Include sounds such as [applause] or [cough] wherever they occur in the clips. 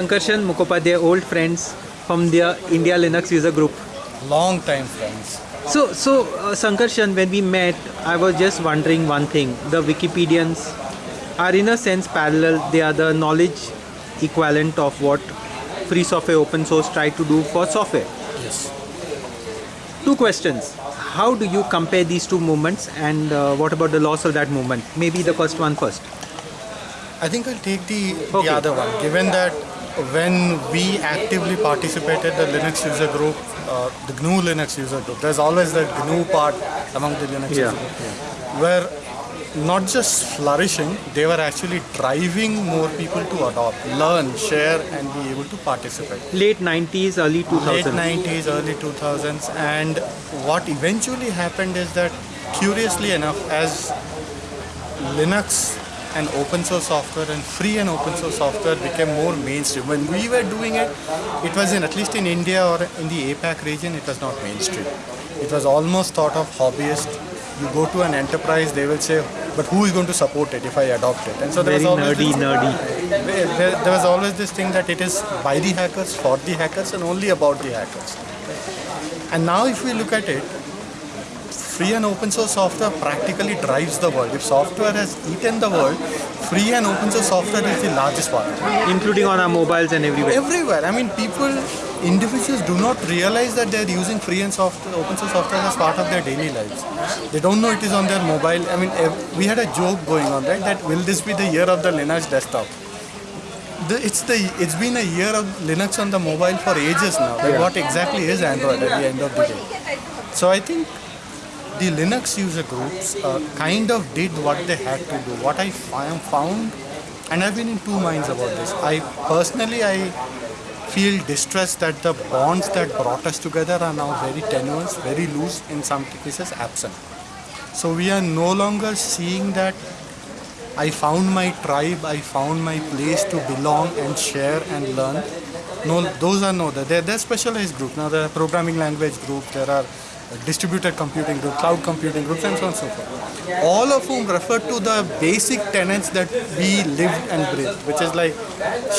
Sankarshan Mukhopadhyay, old friends from the India Linux user group. long time friends. So, so uh, Sankarshan, when we met, I was just wondering one thing. The Wikipedians are in a sense parallel. They are the knowledge equivalent of what free software, open source try to do for software. Yes. Two questions. How do you compare these two movements and uh, what about the loss of that movement? Maybe the first one first. I think I'll take the, Okay. the other one. Given that when we actively participated the Linux user group, uh, the GNU Linux user group, there's always the GNU part among the Linux Yeah, user group, where not just flourishing, they were actually driving more people to adopt, learn, share, and be able to participate. Late 90s, early 2000s. late 90s, early 2000s, and what eventually happened is that, curiously enough, as Linux and open source software and free and open source software became more mainstream. When we were doing it, it was in at least in India or in the APAC region, it was not mainstream. It was almost thought of hobbyist. You go to an enterprise, they will say, "But who is going to support it if I adopt it?" And so there Very was always nerdy, this- nerdy. there, there- there was always this thing that it is by the hackers, for the hackers, and only about the hackers. And now, if we look at it, free and open source software practically drives the world. If software has eaten the world, free and open source software is the largest part. Including on our mobiles and everywhere. Everywhere. I mean, people, individuals do not realize that they're using free and soft, open source software as part of their daily lives. They don't know it is on their mobile. I mean, we had a joke going on, right? That will this be the year of the Linux desktop? It's the it's been a year of Linux on the mobile for ages now. Like what exactly is Android at the end of the day? So I think the Linux user groups uh, kind of did what they had to do. What I found, and I've been in two minds about this. I personally I feel distressed that the bonds that brought us together are now very tenuous, very loose, in some cases absent. So we are no longer seeing that I found my tribe, I found my place to belong and share and learn. No, those are no, they're, they're specialized groups. Now there are programming language groups, there are distributed computing groups, cloud computing groups, and so on and so forth. All of whom refer to the basic tenets that we live and breathe, which is like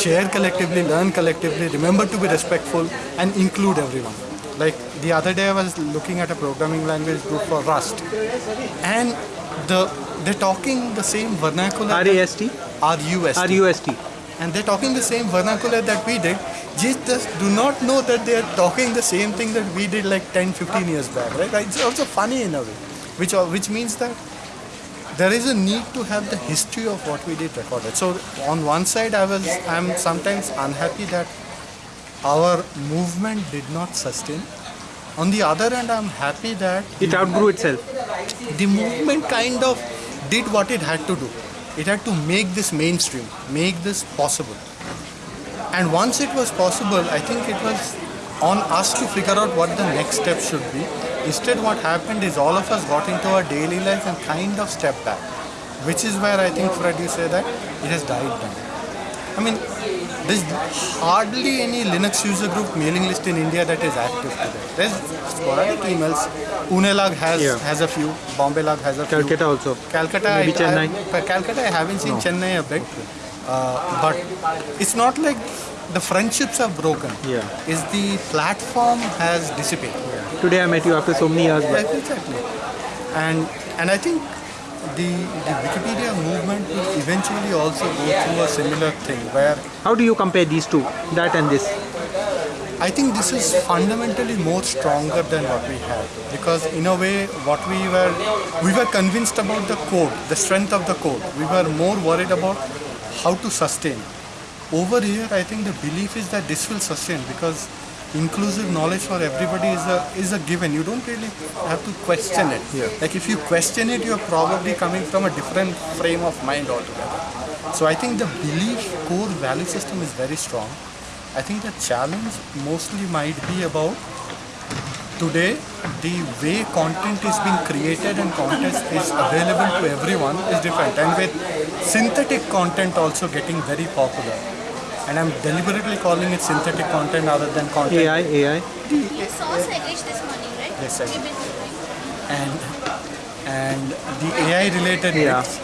share collectively, learn collectively, remember to be respectful, and include everyone. Like the other day, I was looking at a programming language group for Rust, and the they're talking the same vernacular. RAST? RUST. RUST. And they're talking the same vernacular that we did. Just do not know that they're talking the same thing that we did like 10, 15 years back, right? It's also funny in a way, which which means that there is a need to have the history of what we did recorded. So on one side, I was I'm sometimes unhappy that our movement did not sustain. On the other hand, I'm happy that It outgrew itself. the movement kind of did what it had to do. It had to make this mainstream, make this possible. And once it was possible, I think it was on us to figure out what the next step should be. Instead, what happened is all of us got into our daily life and kind of stepped back, which is where I think, Fred, you say that it has died down. I mean, there's hardly any Linux user group mailing list in India that is active today. There's sporadic emails. Unelag has Yeah. has a few. Bombay LUG has a few. Calcutta also. Calcutta, Maybe I, Chennai. I, Calcutta, I haven't seen Chennai a bit, uh, but it's not like the friendships are broken. Yeah. Is the platform has dissipated. Yeah. Today I met you after so many years. But Yeah, exactly. And and I think the the Wikipedia movement will eventually also go through a similar thing where how do you compare these two, that and this? I think this is fundamentally more stronger than what we had because in a way what we were we were convinced about the code, the strength of the code. We were more worried about how to sustain. Over here I think the belief is that this will sustain because inclusive knowledge for everybody is a is a given. You don't really have to question it. Like if you question it you're probably coming from a different frame of mind altogether. So I think the belief core value system is very strong. I think the challenge mostly might be about today the way content is being created and content is available to everyone is different and with synthetic content also getting very popular and I'm deliberately calling it synthetic content rather than content AI, AI. You saw Sailesh this morning, right? Yes, I We've and and the AI related Yeah. bits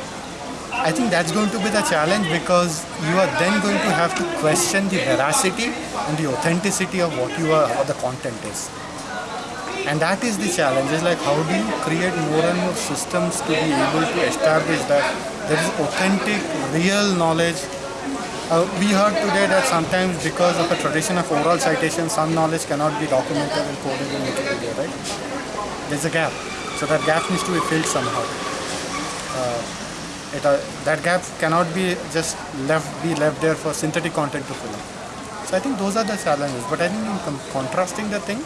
I think that's going to be the challenge because you are then going to have to question the veracity and the authenticity of what you are, what the content is. And that is the challenge. Is like how do you create more and more systems to be able to establish that there is authentic, real knowledge. Uh, we heard today that sometimes because of a tradition of oral citation, some knowledge cannot be documented and coded in Wikipedia, right? There's a gap. So that gap needs to be filled somehow it, uh, that gap cannot be just left be left there for synthetic content to fill up. So I think those are the challenges. But I think in contrasting the thing,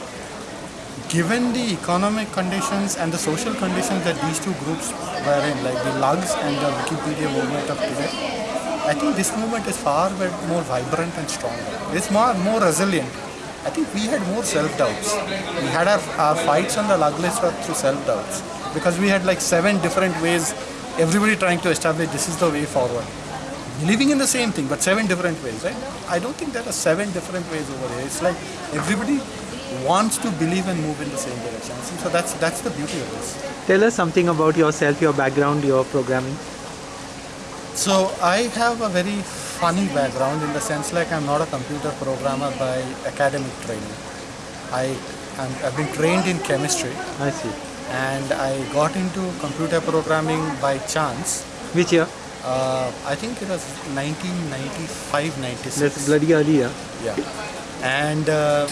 given the economic conditions and the social conditions that these two groups were in, like the lugs and the Wikipedia movement of today, I think this movement is far more vibrant and stronger. It's more more resilient. I think we had more self doubts. We had our, our fights on the lug list were through self doubts because we had like seven different ways everybody trying to establish this is the way forward. Believing in the same thing, but seven different ways, right? I don't think there are seven different ways over here. It's like everybody wants to believe and move in the same direction. So that's that's the beauty of this. Tell us something about yourself, your background, your programming. So I have a very funny background in the sense like I'm not a computer programmer by academic training. I I'm, I've been trained in chemistry I see. and I got into computer programming by chance. Which year? Uh, I think it was 1995, 96. That's bloody early, yeah. Yeah. And uh,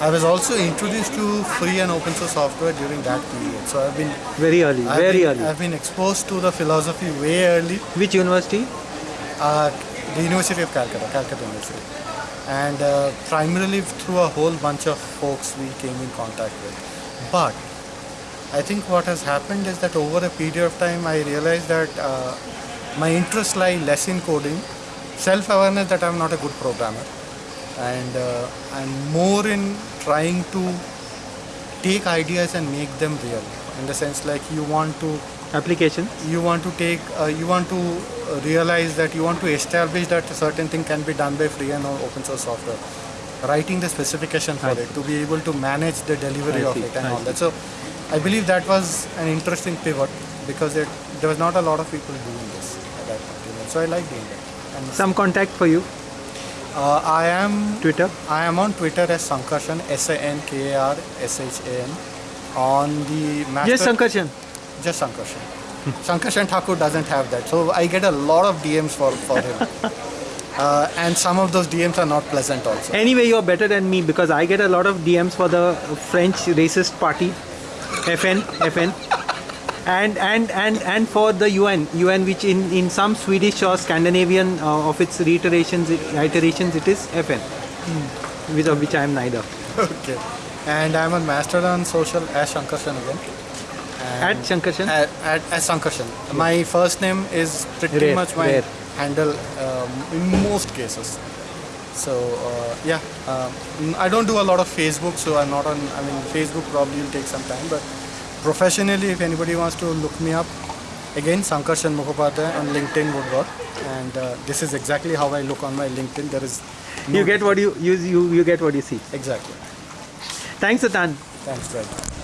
I was also introduced to free and open source software during that period. So I've been Very early, I've very been, early. I've been exposed to the philosophy way early. Which university? Uh, the University of Calcutta, Calcutta University. And uh, primarily through a whole bunch of folks we came in contact with. But I think what has happened is that over a period of time I realized that uh, my interests lie less in coding, self-awareness that I'm not a good programmer, and uh, I'm more in trying to take ideas and make them real. In the sense like you want to Application? you want to take uh, you want to uh, realize that you want to establish that a certain thing can be done by free and open source software writing the specification for I it to be able to manage the delivery I of see, it and I all see. that so i believe that was an interesting pivot because it, there was not a lot of people doing this at that point so i like doing that and Some contact for you? Uh, i am Twitter? I am on Twitter as Sankarshan, S-A-N-K-A-R-S-H-A-N. On the Mastodon, Yes, Sankarshan. just Sankarshan. [laughs] Sankarshan Thakur doesn't have that, so I get a lot of DMs for for him. [laughs] Uh, and some of those DMs are not pleasant also. Anyway, you're better than me because I get a lot of DMs for the French racist party, FN, FN, and and and and for the UN, UN, which in in some Swedish or Scandinavian uh, of its reiterations, iterations, it is FN, with of which I am neither. okay. And I'm a Mastodon social as Sankarshan again. At Sankarshan, At, at, as Sankarshan. My first name is pretty Rare, much my rare. handle um, in most cases. So uh, yeah, um, I don't do a lot of Facebook, so I'm not on. I mean, Facebook probably will take some time, but professionally, if anybody wants to look me up, again Sankarshan Mukhopadhyay on LinkedIn would work. And uh, this is exactly how I look on my LinkedIn. There is no you get what you you you, you get what you see. exactly. Thanks, Atan. Thanks, Greg.